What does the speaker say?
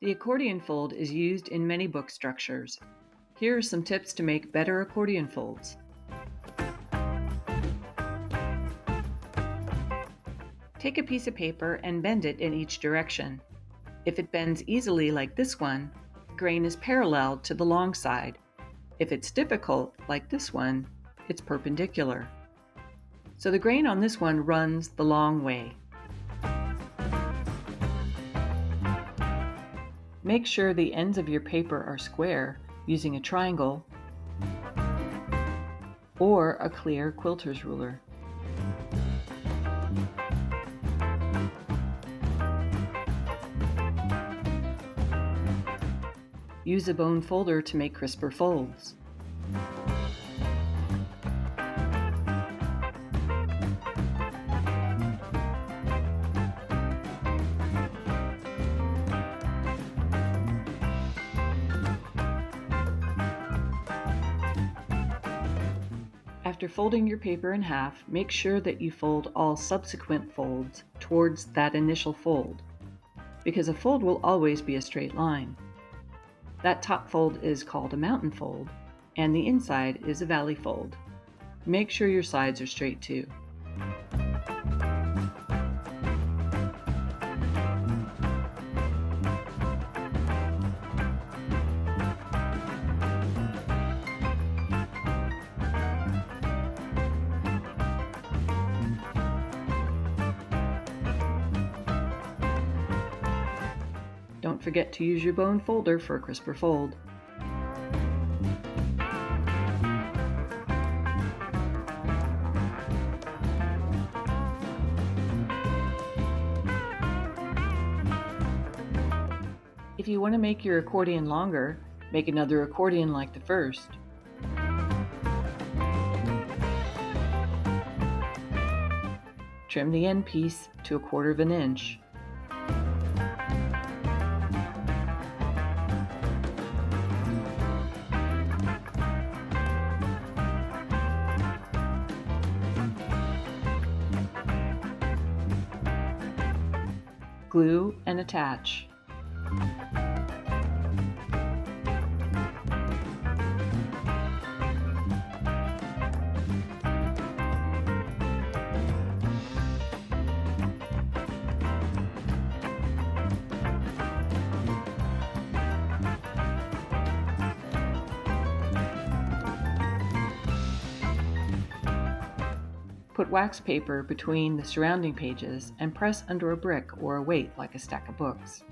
The accordion fold is used in many book structures. Here are some tips to make better accordion folds. Take a piece of paper and bend it in each direction. If it bends easily like this one, grain is parallel to the long side. If it's difficult, like this one, it's perpendicular. So the grain on this one runs the long way. Make sure the ends of your paper are square using a triangle or a clear quilter's ruler. Use a bone folder to make crisper folds. After folding your paper in half, make sure that you fold all subsequent folds towards that initial fold, because a fold will always be a straight line. That top fold is called a mountain fold, and the inside is a valley fold. Make sure your sides are straight too. Forget to use your bone folder for a crisper fold. If you want to make your accordion longer, make another accordion like the first. Trim the end piece to a quarter of an inch. Glue, and attach. Put wax paper between the surrounding pages and press under a brick or a weight like a stack of books.